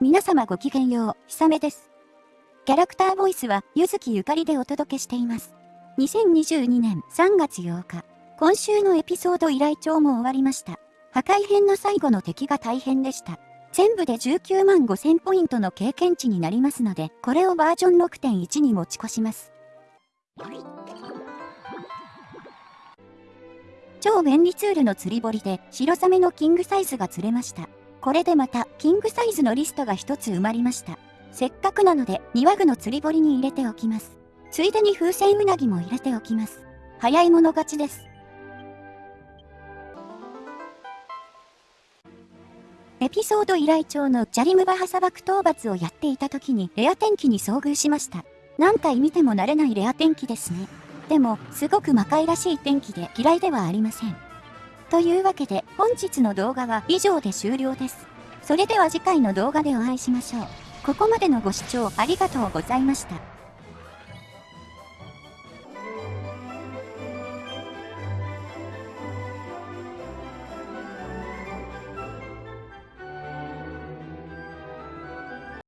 皆様ごきげんよう、ひさめです。キャラクターボイスは、ゆずきゆかりでお届けしています。2022年3月8日、今週のエピソード依頼帳も終わりました。破壊編の最後の敵が大変でした。全部で19万5000ポイントの経験値になりますので、これをバージョン6.1に持ち越します。超便利ツールの釣り堀で白サメのキングサイズが釣れました。これでまた、キングサイズのリストが一つ埋まりました。せっかくなので、庭具の釣り堀に入れておきます。ついでに風船うなぎも入れておきます。早い者勝ちです。エピソード依頼帳のジャリムバハ砂漠討伐をやっていた時にレア天気に遭遇しました。何回見ても慣れないレア天気ですね。でも、すごく魔界らしい天気で嫌いではありません。というわけで本日の動画は以上で終了です。それでは次回の動画でお会いしましょう。ここまでのご視聴ありがとうございました。